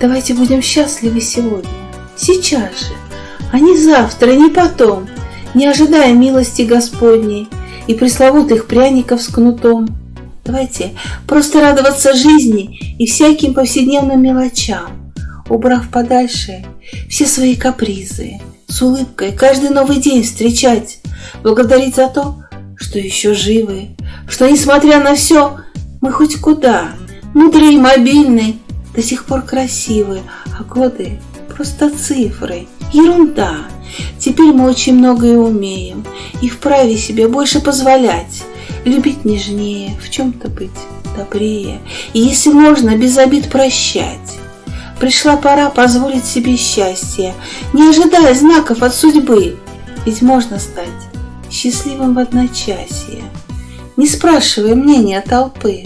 Давайте будем счастливы сегодня, сейчас же, а не завтра, не потом, не ожидая милости Господней и пресловутых пряников с кнутом. Давайте просто радоваться жизни и всяким повседневным мелочам, убрав подальше все свои капризы, с улыбкой каждый новый день встречать, благодарить за то, что еще живы, что, несмотря на все, мы хоть куда, мудрые и мобильны, до сих пор красивы, а годы просто цифры, ерунда. Теперь мы очень многое умеем и вправе себе больше позволять, любить нежнее, в чем-то быть добрее, и, если можно, без обид прощать. Пришла пора позволить себе счастье, не ожидая знаков от судьбы, ведь можно стать счастливым в одночасье, не спрашивая мнения толпы.